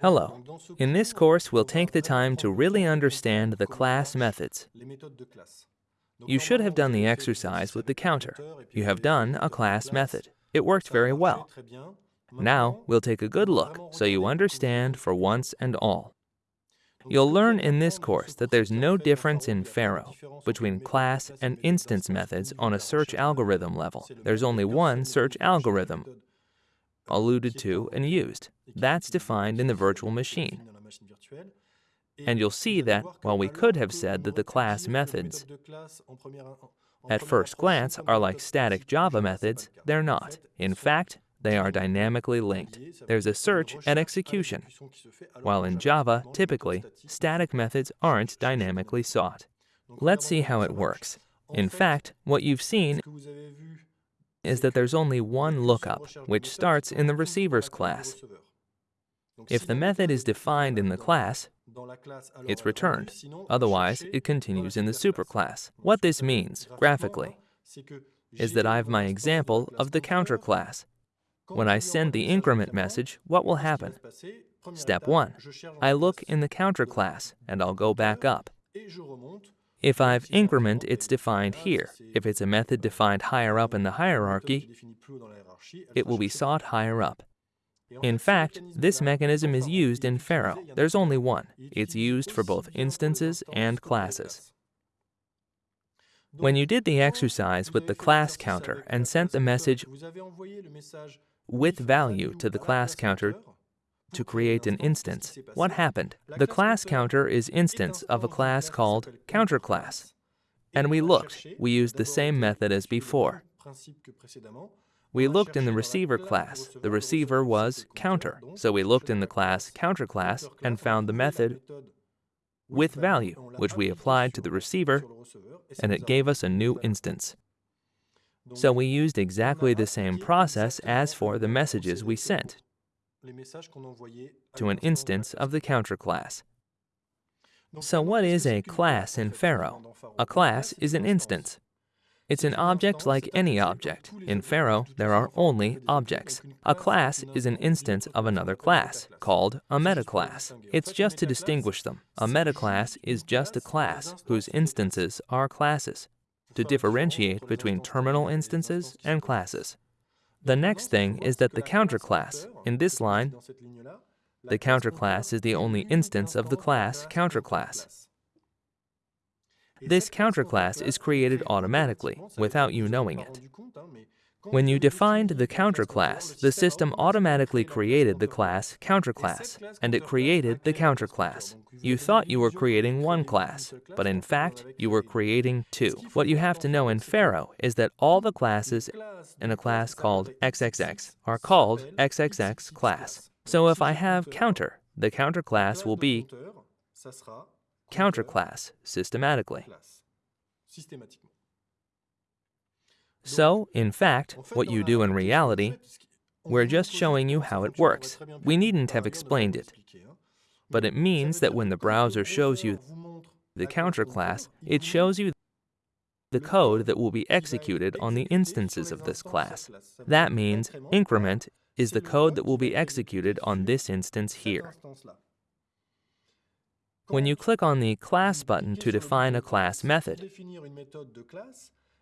Hello. In this course, we'll take the time to really understand the class methods. You should have done the exercise with the counter. You have done a class method. It worked very well. Now, we'll take a good look so you understand for once and all. You'll learn in this course that there's no difference in Pharo between class and instance methods on a search algorithm level. There's only one search algorithm, alluded to and used. That's defined in the virtual machine. And you'll see that while we could have said that the class methods at first glance are like static Java methods, they're not. In fact, they are dynamically linked. There's a search and execution, while in Java, typically, static methods aren't dynamically sought. Let's see how it works. In fact, what you've seen is that there's only one lookup, which starts in the receiver's class. If the method is defined in the class, it's returned. Otherwise, it continues in the superclass. What this means, graphically, is that I have my example of the counter class. When I send the increment message, what will happen? Step 1. I look in the counter class, and I'll go back up. If I've increment, it's defined here. If it's a method defined higher up in the hierarchy, it will be sought higher up. In fact, this mechanism is used in Pharo. There's only one. It's used for both instances and classes. When you did the exercise with the class counter and sent the message with value to the class counter to create an instance. What happened? The class counter is instance of a class called counterClass. And we looked. We used the same method as before. We looked in the receiver class. The receiver was counter. So we looked in the class counter class and found the method with value, which we applied to the receiver, and it gave us a new instance. So we used exactly the same process as for the messages we sent to an instance of the counter class. So what is a class in Pharo? A class is an instance. It's an object like any object. In Pharo, there are only objects. A class is an instance of another class, called a metaclass. It's just to distinguish them. A metaclass is just a class whose instances are classes to differentiate between terminal instances and classes. The next thing is that the counter class, in this line, the counter class is the only instance of the class counter class. This counter class is created automatically, without you knowing it. When you defined the counter class, the system automatically created the class counterclass, and it created the counter class. You thought you were creating one class, but in fact, you were creating two. What you have to know in Pharo is that all the classes in a class called XXX are called XXX class. So if I have counter, the counter class will be counter class systematically. So, in fact, what you do in reality, we're just showing you how it works. We needn't have explained it. But it means that when the browser shows you the counter class, it shows you the code that will be executed on the instances of this class. That means increment is the code that will be executed on this instance here. When you click on the Class button to define a class method,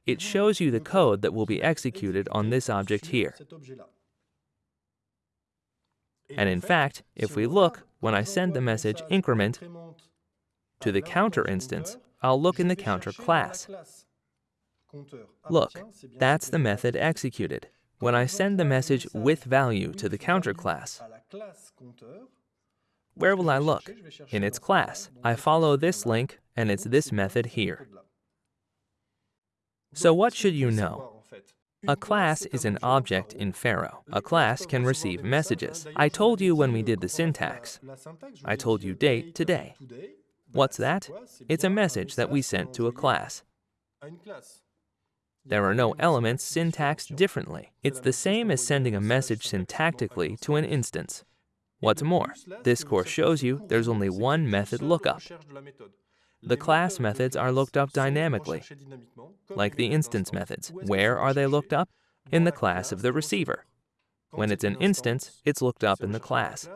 it shows you the code that will be executed on this object here. And in fact, if we look, when I send the message increment to the counter instance, I'll look in the counter class. Look, that's the method executed. When I send the message with value to the counter class, where will I look? In its class. I follow this link, and it's this method here. So what should you know? A class is an object in Pharo. A class can receive messages. I told you when we did the syntax. I told you date today. What's that? It's a message that we sent to a class. There are no elements syntaxed differently. It's the same as sending a message syntactically to an instance. What's more, this course shows you there's only one method lookup. The class methods are looked up dynamically, like the instance methods. Where are they looked up? In the class of the receiver. When it's an instance, it's looked up in the class.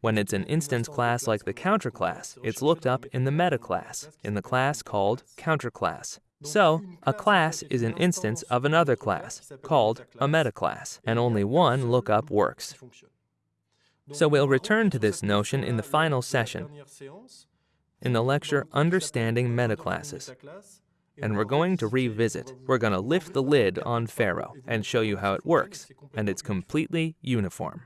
When it's an instance class like the counter class, it's looked up in the meta class, in the class called counter class. So, a class is an instance of another class, called a meta class, and only one lookup works. So we'll return to this notion in the final session, in the lecture Understanding Metaclasses. And we're going to revisit. We're going to lift the lid on Pharo and show you how it works, and it's completely uniform.